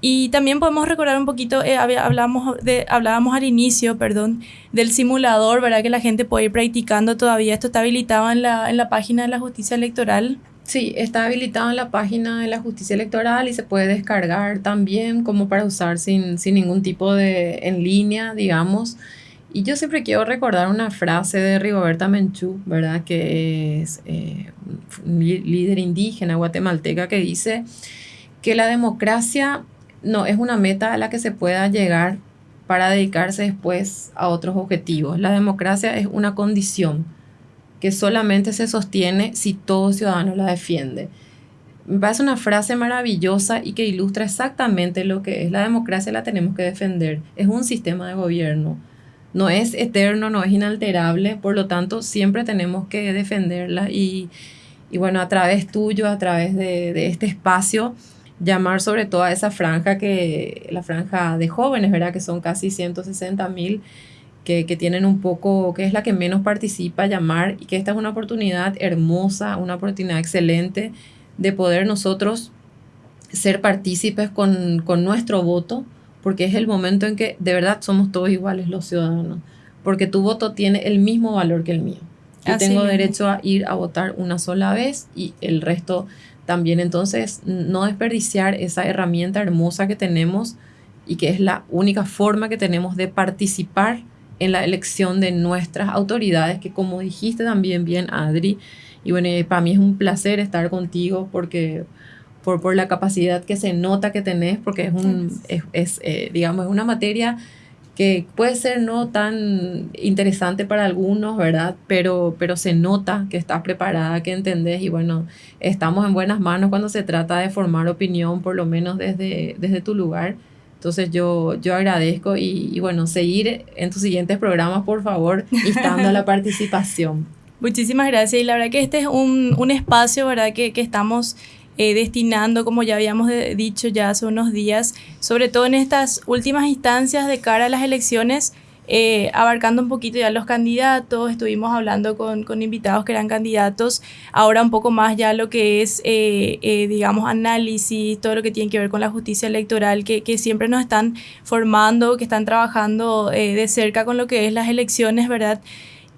Y también podemos recordar un poquito, eh, hablábamos al inicio, perdón, del simulador, ¿verdad? Que la gente puede ir practicando todavía. Esto está habilitado en la, en la página de la justicia electoral. Sí, está habilitado en la página de la justicia electoral y se puede descargar también como para usar sin, sin ningún tipo de en línea, digamos. Y yo siempre quiero recordar una frase de Rigoberta Menchú, ¿verdad? Que es eh, líder indígena guatemalteca que dice que la democracia no es una meta a la que se pueda llegar para dedicarse después a otros objetivos. La democracia es una condición que solamente se sostiene si todo ciudadano la defiende. Me parece una frase maravillosa y que ilustra exactamente lo que es. La democracia la tenemos que defender. Es un sistema de gobierno. No es eterno, no es inalterable, por lo tanto siempre tenemos que defenderla y, bueno, a través tuyo, a través de, de este espacio, llamar sobre todo a esa franja que, la franja de jóvenes, ¿verdad? Que son casi 160 mil, que, que, tienen un poco, que es la que menos participa, llamar y que esta es una oportunidad hermosa, una oportunidad excelente de poder nosotros ser partícipes con, con nuestro voto, porque es el momento en que de verdad somos todos iguales los ciudadanos, porque tu voto tiene el mismo valor que el mío. Yo tengo derecho a ir a votar una sola vez y el resto también entonces no desperdiciar esa herramienta hermosa que tenemos y que es la única forma que tenemos de participar en la elección de nuestras autoridades, que como dijiste también bien, Adri, y bueno, para mí es un placer estar contigo porque por, por la capacidad que se nota que tenés, porque es, un, es, es eh, digamos, es una materia que puede ser no tan interesante para algunos, ¿verdad? Pero, pero se nota que estás preparada, que entendés y bueno, estamos en buenas manos cuando se trata de formar opinión, por lo menos desde, desde tu lugar. Entonces yo, yo agradezco y, y bueno, seguir en tus siguientes programas, por favor, instando a la participación. Muchísimas gracias y la verdad que este es un, un espacio, ¿verdad? Que, que estamos eh, destinando, como ya habíamos dicho ya hace unos días, sobre todo en estas últimas instancias de cara a las elecciones, eh, abarcando un poquito ya los candidatos, estuvimos hablando con, con, invitados que eran candidatos, ahora un poco más ya lo que es, eh, digamos, análisis, todo lo que tiene que ver con la justicia electoral, que, que siempre nos están formando, que están trabajando de cerca con lo que es las elecciones, ¿verdad?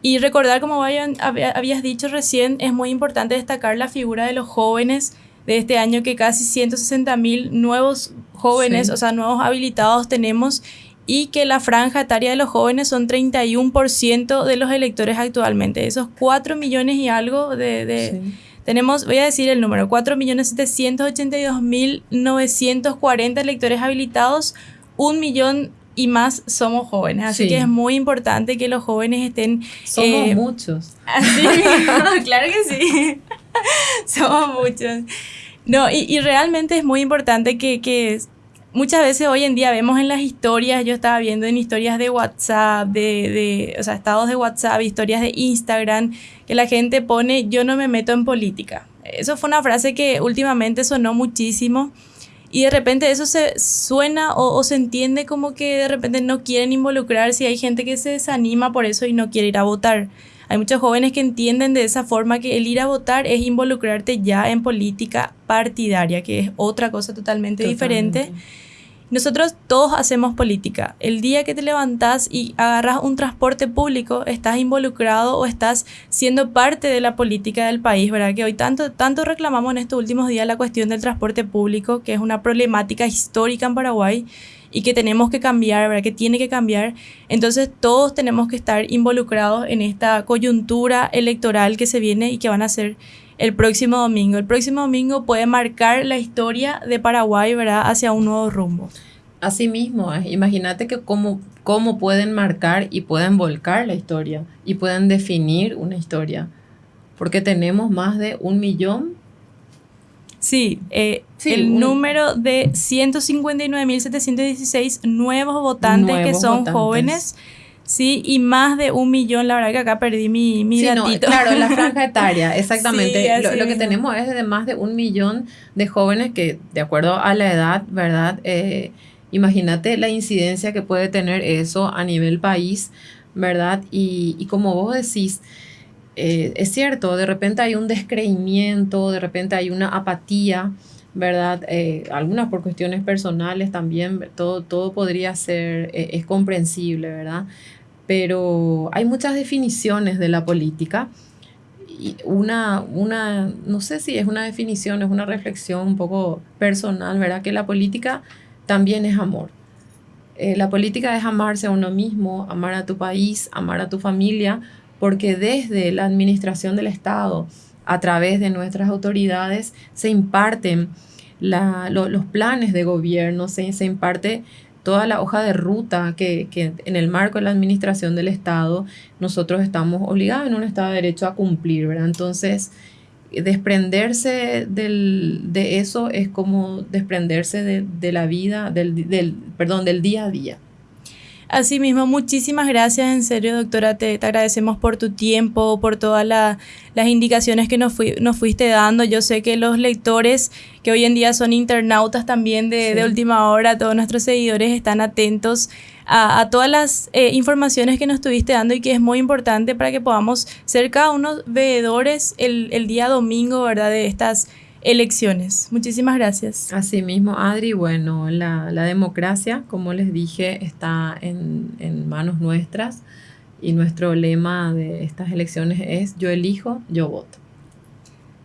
Y recordar, como habías dicho recién, es muy importante destacar la figura de los jóvenes de este año que casi 160 mil nuevos jóvenes, o sea, nuevos habilitados tenemos y que la franja etaria de los jóvenes son 31% de los electores actualmente. Esos 4 millones y algo de... Tenemos, voy a decir el número, 4.782.940 electores habilitados, un millón y más somos jóvenes. Así que es muy importante que los jóvenes estén... Somos eh, muchos. Así, claro que sí. somos muchos. No, y, y, realmente es muy importante que, que, muchas veces hoy en día vemos en las historias, yo estaba viendo en historias de WhatsApp, de, de, o sea, estados de WhatsApp, historias de Instagram, que la gente pone, yo no me meto en política. Eso fue una frase que últimamente sonó muchísimo y de repente eso se suena o, o, se entiende como que de repente no quieren involucrarse y hay gente que se desanima por eso y no quiere ir a votar. Hay muchos jóvenes que entienden de esa forma que el ir a votar es involucrarte ya en política partidaria, que es otra cosa totalmente, diferente. Nosotros todos hacemos política. El día que te levantas y agarras un transporte público, estás involucrado o estás siendo parte de la política del país, ¿verdad? Que hoy tanto, tanto reclamamos en estos últimos días la cuestión del transporte público, que es una problemática histórica en Paraguay y que tenemos que cambiar, ¿verdad? Que tiene que cambiar. Entonces todos tenemos que estar involucrados en esta coyuntura electoral que se viene y que van a ser el próximo domingo. El próximo domingo puede marcar la historia de Paraguay, ¿verdad? Hacia un nuevo rumbo. Así mismo, eh, imagínate que cómo, cómo pueden marcar y pueden volcar la historia y pueden definir una historia. Porque tenemos más de un millón Sí, eh, el número de 159.716 nuevos votantes que son jóvenes. Sí, y más de un millón, la verdad que acá perdí mi, mi sí, datito. claro, la franja etaria, exactamente. lo, que tenemos es de más de un millón de jóvenes que, de acuerdo a la edad, ¿verdad? Eh, imagínate la incidencia que puede tener eso a nivel país, ¿verdad? Y, y como vos decís, eh, es cierto, de repente hay un descreimiento, de repente hay una apatía, ¿verdad? Eh, algunas por cuestiones personales también, todo, todo podría ser, eh, es comprensible, ¿verdad? Pero hay muchas definiciones de la política. Y una, una, no sé si es una definición, es una reflexión un poco personal, ¿verdad? Que la política también es amor. la política es amarse a uno mismo, amar a tu país, amar a tu familia, porque desde la administración del Estado, a través de nuestras autoridades, se imparten los planes de gobierno, se, imparte toda la hoja de ruta que, en el marco de la administración del Estado nosotros estamos obligados en un Estado de Derecho a cumplir, ¿verdad? Entonces, desprenderse de eso es como desprenderse de, la vida, del, del, perdón, del día a día. Asimismo, muchísimas gracias, en serio, doctora, te, agradecemos por tu tiempo, por todas las indicaciones que nos, nos fuiste dando. Yo sé que los lectores, que hoy en día son internautas también de, última hora, todos nuestros seguidores están atentos a, todas las eh, informaciones que nos estuviste dando y que es muy importante para que podamos ser cada uno veedores el, el día domingo, ¿verdad?, de estas elecciones. Muchísimas gracias. Asimismo, Adri, bueno, la, democracia, como les dije, está en, en manos nuestras y nuestro lema de estas elecciones es yo elijo, yo voto.